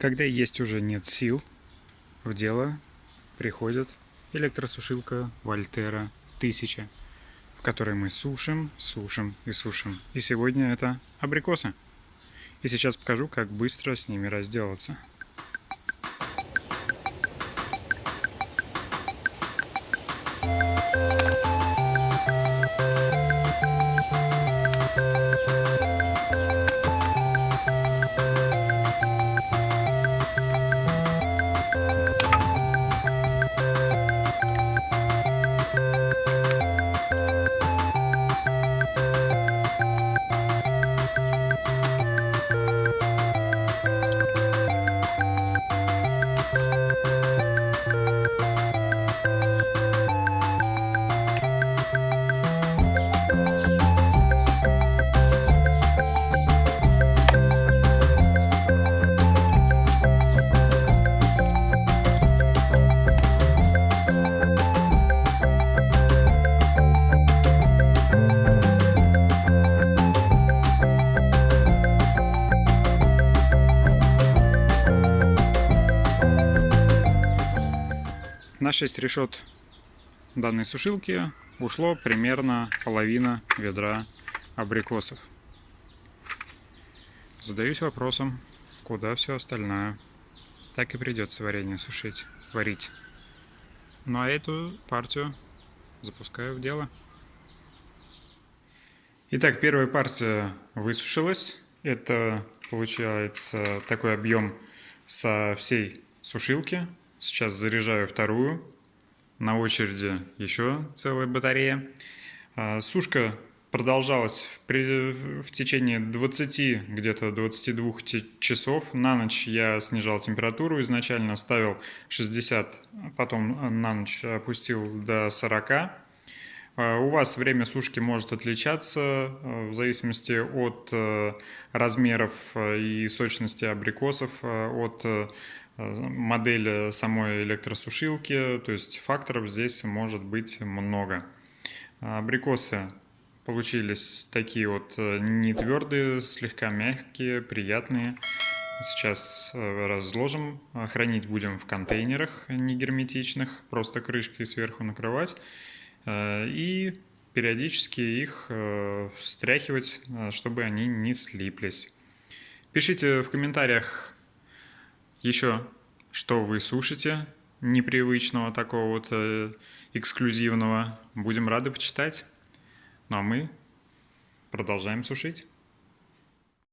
Когда есть уже нет сил, в дело приходит электросушилка Вольтера 1000, в которой мы сушим, сушим и сушим. И сегодня это абрикосы. И сейчас покажу, как быстро с ними разделаться. На 6 решет данной сушилки ушло примерно половина ведра абрикосов. Задаюсь вопросом, куда все остальное. Так и придется варенье сушить, варить. Ну а эту партию запускаю в дело. Итак, первая партия высушилась. Это получается такой объем со всей сушилки. Сейчас заряжаю вторую. На очереди еще целая батарея. А, сушка продолжалась в, в течение 20, где-то 22 часов. На ночь я снижал температуру, изначально ставил 60, потом на ночь опустил до 40. А, у вас время сушки может отличаться а, в зависимости от э, размеров и сочности абрикосов, от модель самой электросушилки, то есть факторов здесь может быть много. Абрикосы получились такие вот э, не твердые, слегка мягкие, приятные. Сейчас э, разложим, хранить будем в контейнерах не герметичных, просто крышкой сверху накрывать. Э, и периодически их встряхивать, чтобы они не слиплись. Пишите в комментариях, еще, что вы сушите непривычного, такого вот э, эксклюзивного, будем рады почитать. Ну а мы продолжаем сушить.